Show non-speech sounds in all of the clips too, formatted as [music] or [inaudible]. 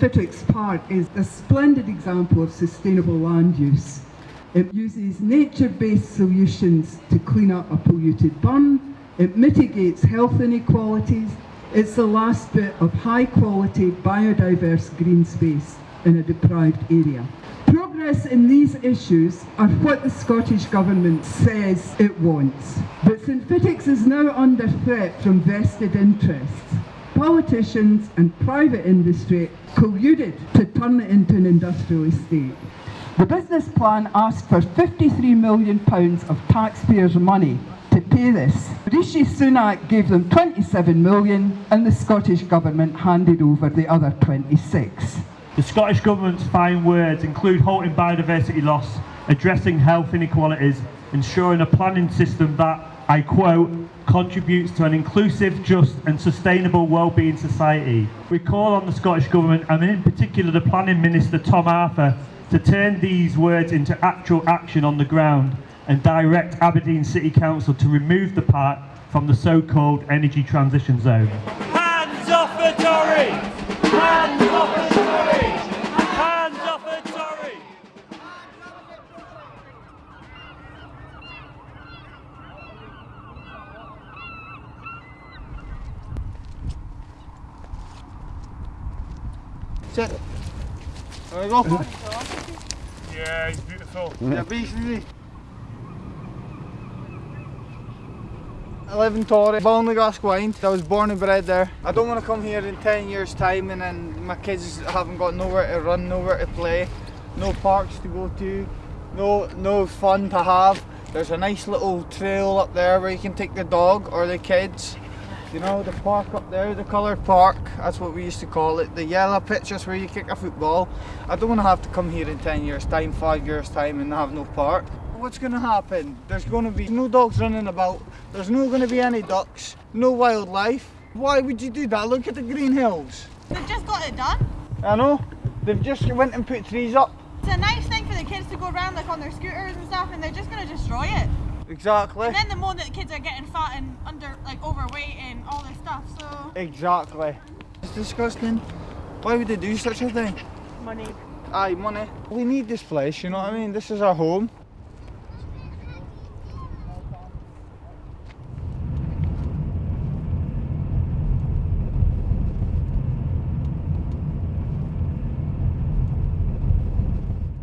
Fittick's Park is a splendid example of sustainable land use. It uses nature-based solutions to clean up a polluted burn, it mitigates health inequalities, it's the last bit of high-quality biodiverse green space in a deprived area. Progress in these issues are what the Scottish Government says it wants. But St Fittick's is now under threat from vested interests. Politicians and private industry colluded to turn it into an industrial estate. The business plan asked for £53 million of taxpayers' money to pay this. Rishi Sunak gave them 27 million and the Scottish Government handed over the other 26. The Scottish Government's fine words include halting biodiversity loss, addressing health inequalities, ensuring a planning system that, I quote, contributes to an inclusive, just and sustainable well-being society. We call on the Scottish Government, and in particular the Planning Minister Tom Arthur, to turn these words into actual action on the ground and direct Aberdeen City Council to remove the park from the so-called energy transition zone. Hands off the Torry! Hands Sit. There we go. Mm-hmm. Yeah, he's beautiful. Yeah, basically. I live in Torry, Ballinaglasgowind. I was born and bred there. I don't want to come here in 10 years time and then my kids haven't got nowhere to run, nowhere to play, no parks to go to, no, no fun to have. There's a nice little trail up there where you can take the dog or the kids. You know, the park up there, the coloured park, that's what we used to call it. The yellow pitch, pitches where you kick a football. I don't want to have to come here in 10 years time, 5 years time and have no park. What's going to happen? There's going to be no dogs running about, there's not going to be any ducks, no wildlife. Why would you do that? Look at the green hills. They've just got it done. I know, they've just went and put trees up. It's a nice thing for the kids to go around like on their scooters and stuff and they're just going to destroy it. Exactly. And then the more that the kids are getting fat and under, like overweight and all this stuff, so... Exactly. It's disgusting. Why would they do such a thing? Money. Aye, money. We need this place, you know what I mean? This is our home.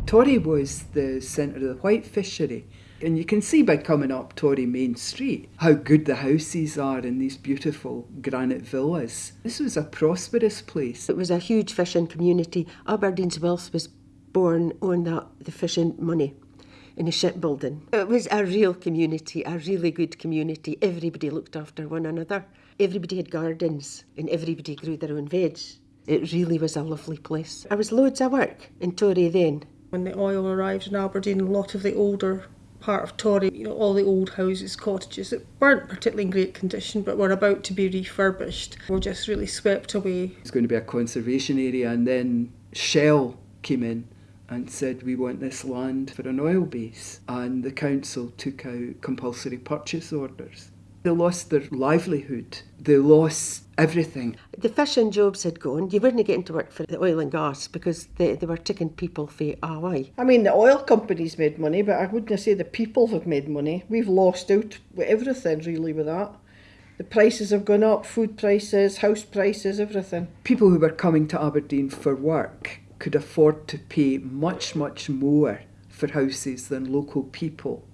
Torry was the centre of the white fishery. And you can see by coming up Torry Main Street how good the houses are in these beautiful granite villas. This was a prosperous place. It was a huge fishing community. Aberdeen's wealth was born on that the fishing money in the shipbuilding. It was a real community, a really good community. Everybody looked after one another. Everybody had gardens and everybody grew their own veg. It really was a lovely place. I was loads of work in Torry then. When the oil arrived in Aberdeen, a lot of the older part of Torry, you know, all the old houses, cottages that weren't particularly in great condition but were about to be refurbished were just really swept away. It's going to be a conservation area, and then Shell came in and said we want this land for an oil base, and the council took out compulsory purchase orders. They lost their livelihood. They lost everything. The fishing jobs had gone. You weren't getting to work for the oil and gas because they, they were taking people for away. I mean, the oil companies made money, but I wouldn't say the people have made money. We've lost out with everything really with that. The prices have gone up, food prices, house prices, everything. People who were coming to Aberdeen for work could afford to pay much, much more for houses than local people.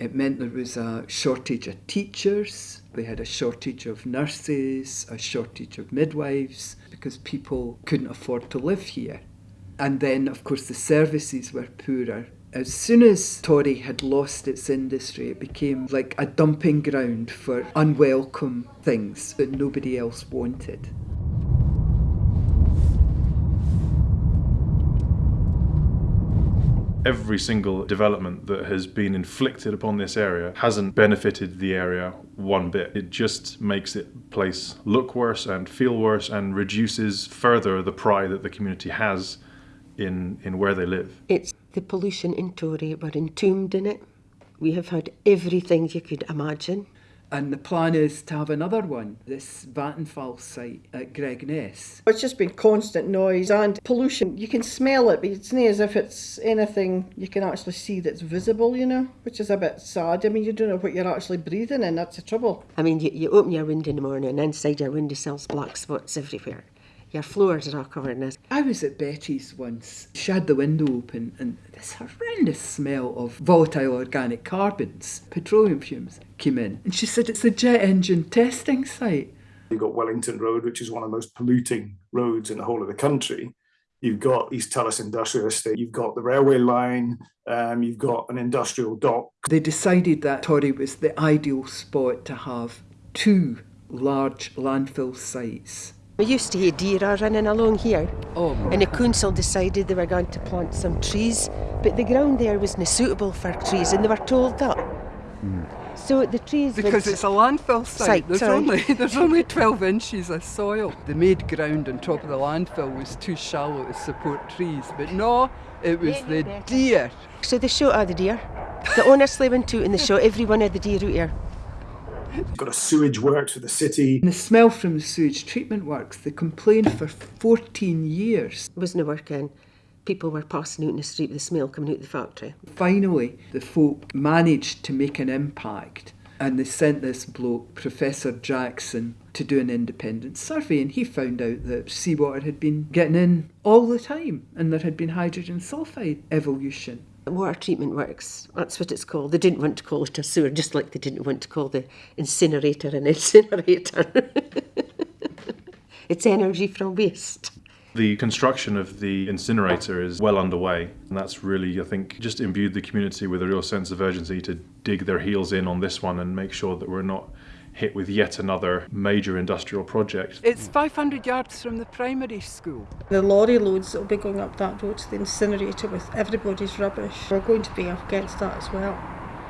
It meant there was a shortage of teachers, they had a shortage of nurses, a shortage of midwives, because people couldn't afford to live here. And then, of course, the services were poorer. As soon as Torry had lost its industry, it became like a dumping ground for unwelcome things that nobody else wanted. Every single development that has been inflicted upon this area hasn't benefited the area one bit. It just makes the place look worse and feel worse and reduces further the pride that the community has in, in where they live. It's the pollution in Torry, we're entombed in it. We have had everything you could imagine. And the plan is to have another one, this Vattenfall site at Gregness. It's just been constant noise and pollution. You can smell it, but it's not as if it's anything you can actually see that's visible, you know, which is a bit sad. I mean, you don't know what you're actually breathing in, that's the trouble. I mean, you, you open your window in the morning and inside your window, windowsills black spots everywhere. Your floors are all covered in this. I was at Betty's once. She had the window open and this horrendous smell of volatile organic carbons, petroleum fumes, came in. And she said it's a jet engine testing site. You've got Wellington Road, which is one of the most polluting roads in the whole of the country. You've got East Tullos Industrial Estate, you've got the railway line, um, you've got an industrial dock. They decided that Torry was the ideal spot to have two large landfill sites. We used to hear deer are running along here. Oh, And the council decided they were going to plant some trees, but the ground there wasn't suitable for trees, and they were told that. Hmm. So the trees Because it's a landfill site. Site, there's sorry. only [laughs] there's only 12 inches of soil. The made ground on top of the landfill was too shallow to support trees, but no, it was Yeah, the deer. So they shot all the deer. They honestly went out and they shot every one of the deer out here. You've got a sewage works for the city. And the smell from the sewage treatment works, they complained for 14 years. It wasn't working. People were passing out in the street with the smell coming out of the factory. Finally, the folk managed to make an impact and they sent this bloke, Professor Jackson, to do an independent survey and he found out that seawater had been getting in all the time and there had been hydrogen sulfide evolution. Water treatment works, that's what it's called. They didn't want to call it a sewer, just like they didn't want to call the incinerator an [laughs] incinerator. it's energy from waste. The construction of the incinerator is well underway, and that's really, I think, just imbued the community with a real sense of urgency to dig their heels in on this one and make sure that we're not hit with yet another major industrial project. It's 500 yards from the primary school. The lorry loads that will be going up that road to the incinerator with everybody's rubbish, we're going to be up against that as well.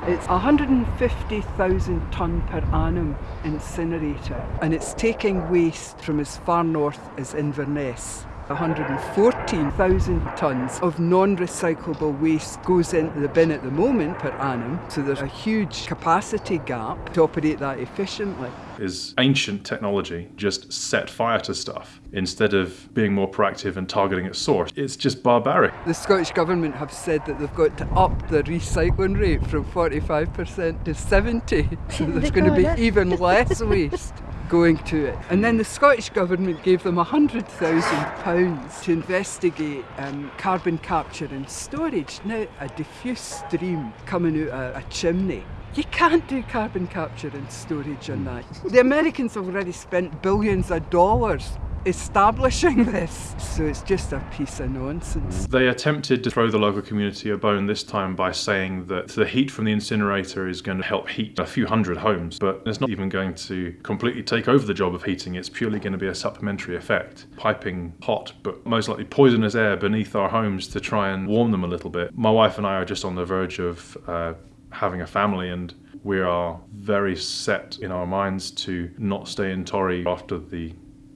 It's 150,000 tonne per annum incinerator and it's taking waste from as far north as Inverness. 114,000 tonnes of non-recyclable waste goes into the bin at the moment per annum, so there's a huge capacity gap to operate that efficiently. Is ancient technology just set fire to stuff instead of being more proactive and targeting its source? It's just barbaric. The Scottish Government have said that they've got to up the recycling rate from 45% to 70, [laughs] so there's going to be even [laughs] less waste going to it. And then the Scottish Government gave them £100,000 to investigate um, carbon capture and storage. Now, a diffuse stream coming out a, a chimney. You can't do carbon capture and storage on that. The Americans have already spent billions of dollars establishing this. So it's just a piece of nonsense. They attempted to throw the local community a bone this time by saying that the heat from the incinerator is going to help heat a few hundred homes, but it's not even going to completely take over the job of heating. It's purely going to be a supplementary effect, piping hot but most likely poisonous air beneath our homes to try and warm them a little bit. My wife and I are just on the verge of uh, having a family and we are very set in our minds to not stay in Torry after the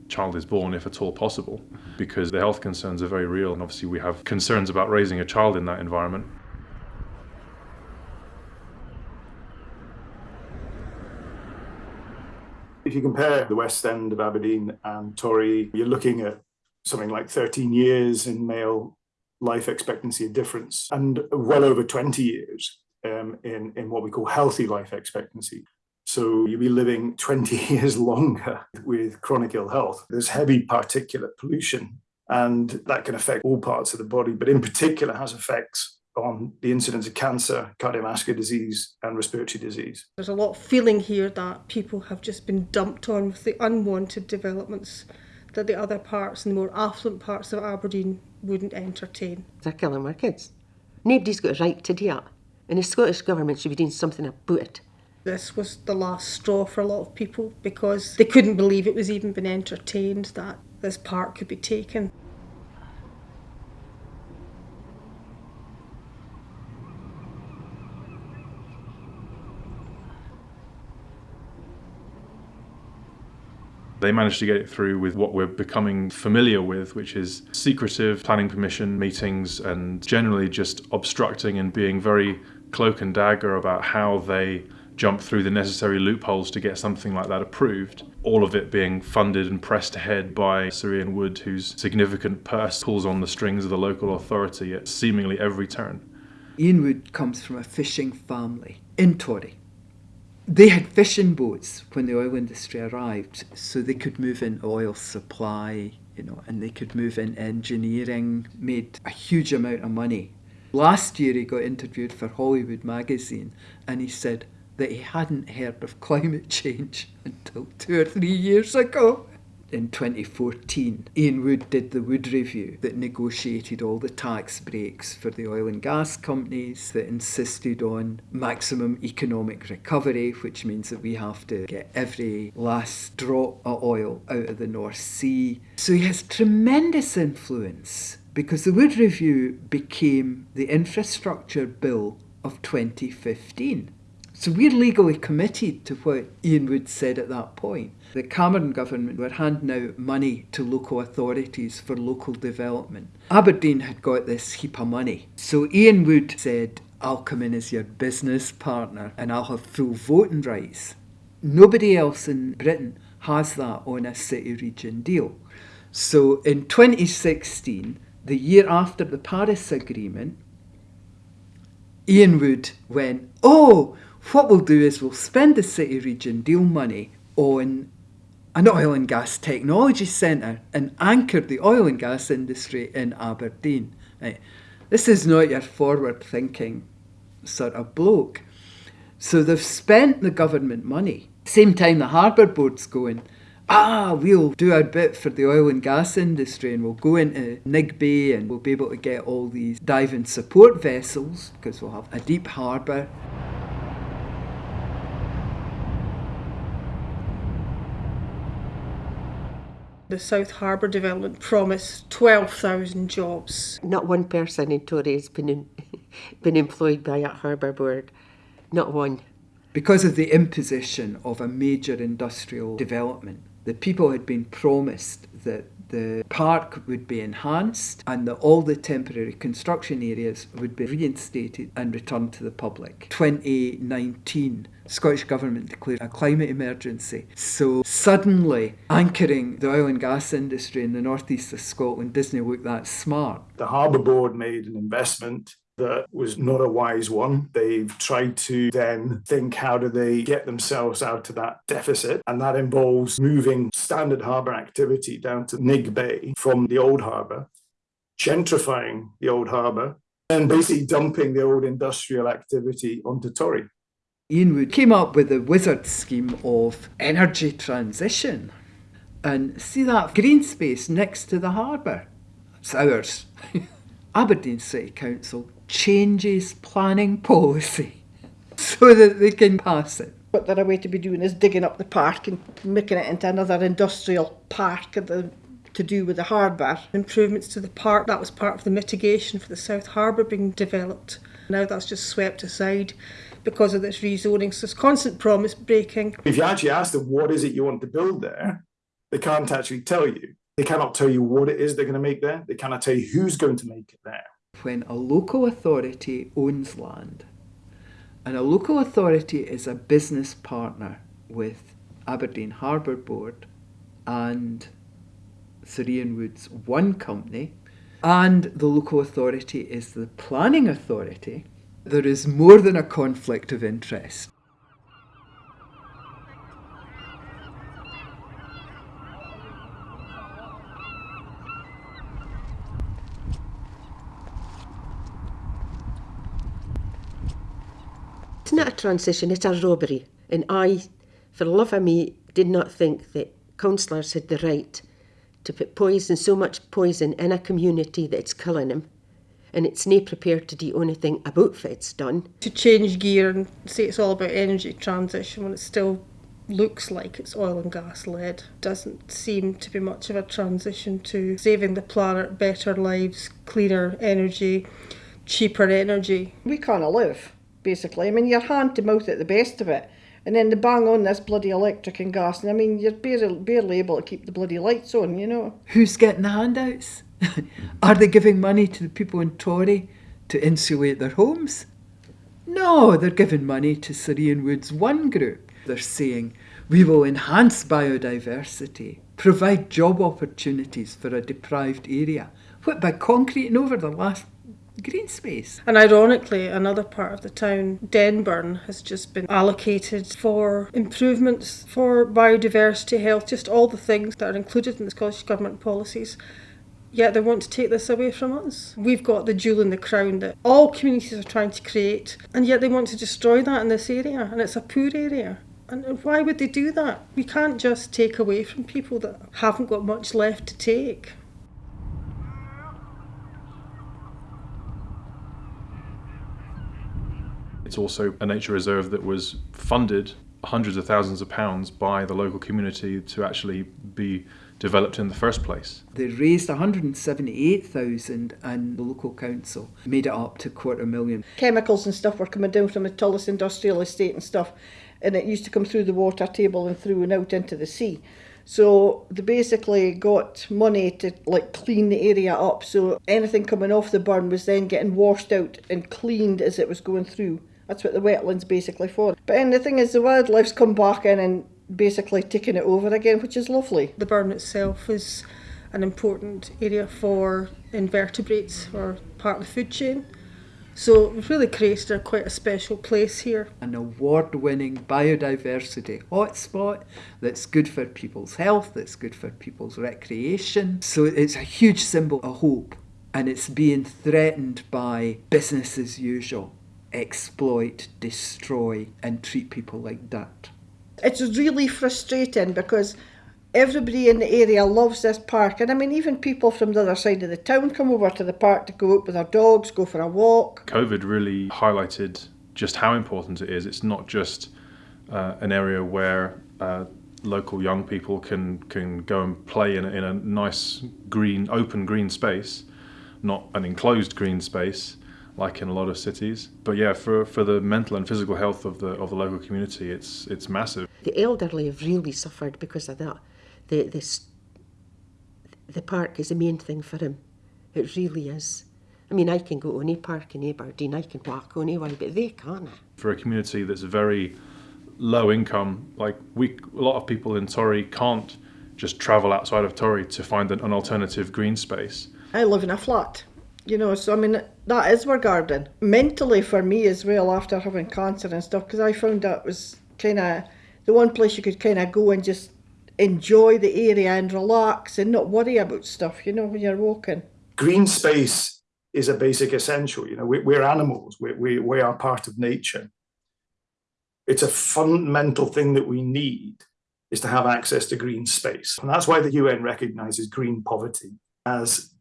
child is born, if at all possible, because the health concerns are very real, and obviously we have concerns about raising a child in that environment. If you compare the West End of Aberdeen and Torry, you're looking at something like 13 years in male life expectancy difference and well over 20 years um, in, in what we call healthy life expectancy. So you'll be living [laughs] 20 years longer with chronic ill health. There's heavy particulate pollution, and that can affect all parts of the body, but in particular has effects on the incidence of cancer, cardiovascular disease, and respiratory disease. There's a lot of feeling here that people have just been dumped on with the unwanted developments that the other parts and the more affluent parts of Aberdeen wouldn't entertain. They're killing our kids. Nobody's got a right to do that. And the Scottish Government should be doing something about it. This was the last straw for a lot of people because they couldn't believe it was even been entertained that this park could be taken. They managed to get it through with what we're becoming familiar with, which is secretive planning permission meetings and generally just obstructing and being very cloak and dagger about how they jump through the necessary loopholes to get something like that approved. All of it being funded and pressed ahead by Sir Ian Wood, whose significant purse pulls on the strings of the local authority at seemingly every turn. Ian Wood comes from a fishing family in Torry. They had fishing boats when the oil industry arrived, so they could move in oil supply, you know, and they could move in engineering, made a huge amount of money. Last year he got interviewed for Holyrood magazine and he said that he hadn't heard of climate change until two or three years ago in 2014, Ian Wood did the Wood Review that negotiated all the tax breaks for the oil and gas companies, that insisted on maximum economic recovery, which means that we have to get every last drop of oil out of the North Sea. So he has tremendous influence because the Wood Review became the infrastructure bill of 2015. So we're legally committed to what Ian Wood said at that point. The Cameron government were handing out money to local authorities for local development. Aberdeen had got this heap of money. So Ian Wood said, I'll come in as your business partner and I'll have full voting rights. Nobody else in Britain has that on a city region deal. So in 2016, the year after the Paris Agreement, Ian Wood went, Oh, what we'll do is we'll spend the city region deal money on an oil and gas technology centre and anchor the oil and gas industry in Aberdeen. Right. This is not your forward thinking sort of bloke. So they've spent the government money. Same time the harbour board's going, ah, we'll do our bit for the oil and gas industry and we'll go into Nigg Bay and we'll be able to get all these diving support vessels because we'll have a deep harbour. The South Harbour development promised 12,000 jobs. Not one person in Torry has been, in, [laughs] been employed by a harbour board. Not one. Because of the imposition of a major industrial development, the people had been promised that the park would be enhanced and that all the temporary construction areas would be reinstated and returned to the public. 2019, Scottish Government declared a climate emergency. So suddenly, anchoring the oil and gas industry in the northeast of Scotland doesn't look that smart. The Harbour Board made an investment that was not a wise one. They've tried to then think how do they get themselves out of that deficit, and that involves moving standard harbour activity down to Nigg Bay from the old harbour, gentrifying the old harbour, and basically dumping the old industrial activity onto Torry. Ian Wood came up with the wizard scheme of energy transition. And see that green space next to the harbour? It's ours. [laughs] Aberdeen City Council changes planning [laughs] policy so that they can pass it. What they're away to be doing is digging up the park and making it into another industrial park the, to do with the harbour. Improvements to the park, that was part of the mitigation for the South Harbour being developed. Now that's just swept aside because of this rezoning. So it's constant promise breaking. If you actually ask them what is it you want to build there, they can't actually tell you. They cannot tell you what it is they're going to make there. They cannot tell you who's going to make it there. When a local authority owns land, and a local authority is a business partner with Aberdeen Harbour Board and Sir Ian Wood's one company, and the local authority is the planning authority, there is more than a conflict of interest. It's not a transition, it's a robbery. And I, for love of me, did not think that councillors had the right to put poison, so much poison, in a community that's killing them. And it's not prepared to do anything about what it's done. To change gear and say it's all about energy transition when it still looks like it's oil and gas led doesn't seem to be much of a transition to saving the planet, better lives, cleaner energy, cheaper energy. We can't live basically. I mean, you're hand to mouth at the best of it. And then they bang on this bloody electric and gas, and I mean, you're barely, barely able to keep the bloody lights on, you know. Who's getting the handouts? [laughs] Are they giving money to the people in Torry to insulate their homes? No, they're giving money to Sir Ian Wood's One Group. They're saying we will enhance biodiversity, provide job opportunities for a deprived area. What by concreting over the last green space? And ironically, another part of the town, Denburn, has just been allocated for improvements for biodiversity, health, just all the things that are included in the Scottish Government policies. Yet they want to take this away from us. We've got the jewel in the crown that all communities are trying to create, and yet they want to destroy that in this area, and it's a poor area. And why would they do that? We can't just take away from people that haven't got much left to take. It's also a nature reserve that was funded hundreds of thousands of pounds by the local community to actually be developed in the first place. They raised 178,000 and the local council made it up to quarter million. Chemicals and stuff were coming down from the Tullos industrial estate and stuff and it used to come through the water table and through and out into the sea. So they basically got money to like clean the area up so anything coming off the burn was then getting washed out and cleaned as it was going through. That's what the wetlands basically for. But then the thing is the wildlife's come back in and basically taken it over again, which is lovely. The burn itself is an important area for invertebrates or part of the food chain. So we've really created a, quite a special place here. An award winning biodiversity hotspot that's good for people's health, that's good for people's recreation. So it's a huge symbol of hope and it's being threatened by business as usual exploit, destroy, and treat people like dirt. It's really frustrating because everybody in the area loves this park. And I mean, even people from the other side of the town come over to the park to go out with their dogs, go for a walk. COVID really highlighted just how important it is. It's not just uh, an area where uh, local young people can, can go and play in a, in a nice green, open green space, not an enclosed green space like in a lot of cities. But yeah, for, for the mental and physical health of the of the local community, it's it's massive. The elderly have really suffered because of that. The this the park is the main thing for him. It really is. I mean, I can go to any park in Aberdeen, I can walk anyway, but they can't. For a community that's very low income, like we, a lot of people in Torry can't just travel outside of Torry to find an, an alternative green space. I live in a flat you know so i mean that is where garden. Mentally for me as well after having cancer and stuff because i found that was kind of the one place you could kind of go and just enjoy the area and relax and not worry about stuff you know when you're walking. Green space is a basic essential you know we, we're animals. We, we, we are part of nature. It's a fundamental thing that we need is to have access to green space. And that's why the un recognizes green poverty as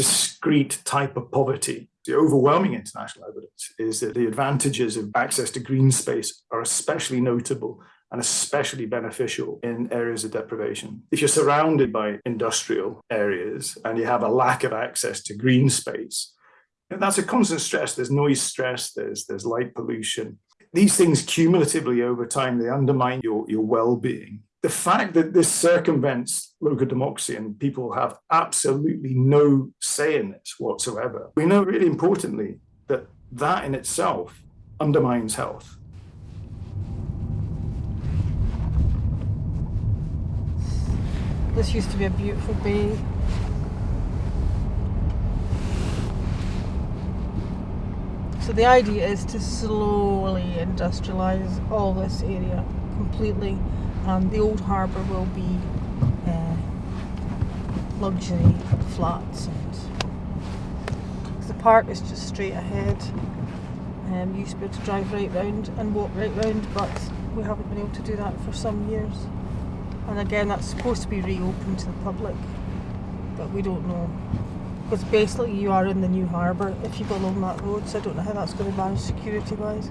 discrete type of poverty. The overwhelming international evidence is that the advantages of access to green space are especially notable and especially beneficial in areas of deprivation. If you're surrounded by industrial areas and you have a lack of access to green space, that's a constant stress. There's noise stress, there's, there's light pollution. These things cumulatively over time, they undermine your, your well-being the fact that this circumvents local democracy and people have absolutely no say in this whatsoever, we know really importantly that that in itself undermines health. This used to be a beautiful bay. So the idea is to slowly industrialise all this area completely and the old harbour will be uh, luxury flats and the park is just straight ahead. Um, you used to be able to drive right round and walk right round but we haven't been able to do that for some years. And again that's supposed to be reopened to the public but we don't know. Because basically you are in the new harbour if you go along that road so I don't know how that's going to manage security wise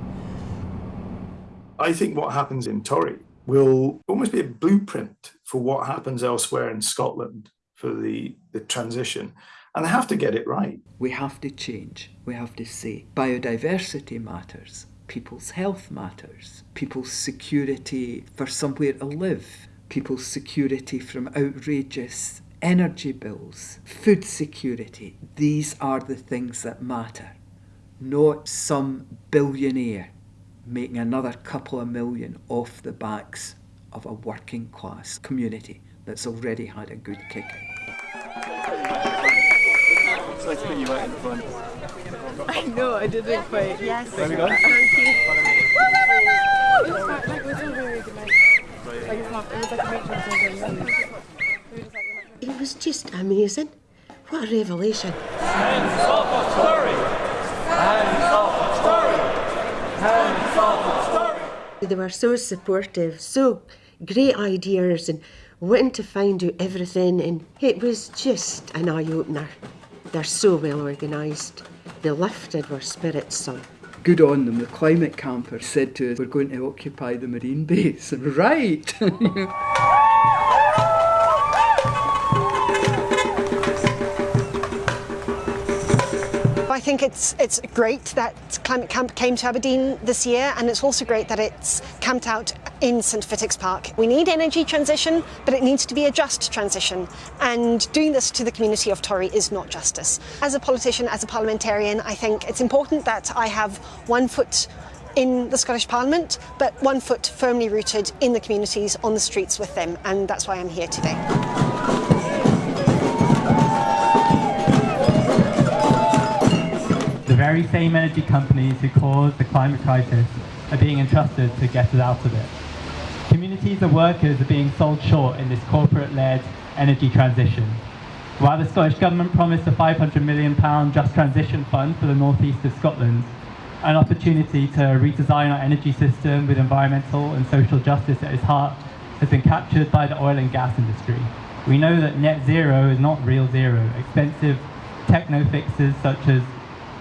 I think what happens in Torry will almost be a blueprint for what happens elsewhere in Scotland for the, the transition. And they have to get it right. We have to change. We have to say biodiversity matters, people's health matters, people's security for somewhere to live, people's security from outrageous energy bills, food security. These are the things that matter. not some billionaire making another couple of million off the backs of a working class community that's already had a good kick. Let's put you out in front. I know, I didn't quite. Yes. There we go. Thank you. It was like, like, it was a very good night. Like, it's not, it was like a matron something. It was just amazing. What a revelation. Hands off of Torry! Hands off of Torry! Hands off of Torry! They were so supportive, so great ideas, and wanting to find out everything. And it was just an eye opener. They're so well organised. They lifted our spirits some. Good on them. The climate camper said to us, We're going to occupy the marine base. [laughs] right! [laughs] I think it's it's great that Climate Camp came to Aberdeen this year, and it's also great that it's camped out in St Fittick's Park. We need energy transition, but it needs to be a just transition, and doing this to the community of Torry is not justice. As a politician, as a parliamentarian, I think it's important that I have one foot in the Scottish Parliament, but one foot firmly rooted in the communities on the streets with them, and that's why I'm here today. Very same energy companies who caused the climate crisis are being entrusted to get us out of it. Communities and workers are being sold short in this corporate-led energy transition. While the Scottish Government promised a £500 million Just Transition Fund for the northeast of Scotland, an opportunity to redesign our energy system with environmental and social justice at its heart has been captured by the oil and gas industry. We know that net zero is not real zero. Expensive techno fixes such as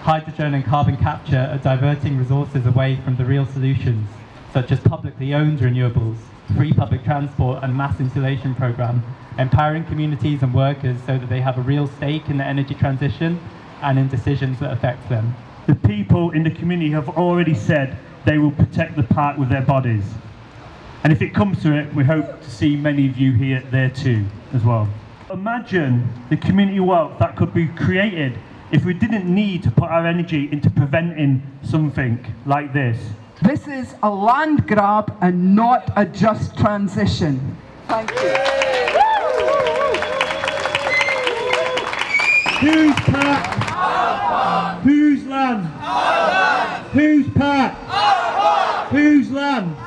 hydrogen and carbon capture are diverting resources away from the real solutions, such as publicly owned renewables, free public transport and mass insulation program, empowering communities and workers so that they have a real stake in the energy transition and in decisions that affect them. The people in the community have already said they will protect the park with their bodies. And if it comes to it, we hope to see many of you here there too, as well. Imagine the community wealth that could be created if we didn't need to put our energy into preventing something like this. This is a land grab and not a just transition. Thank you. Whose park? Whose land? Whose park? Whose land?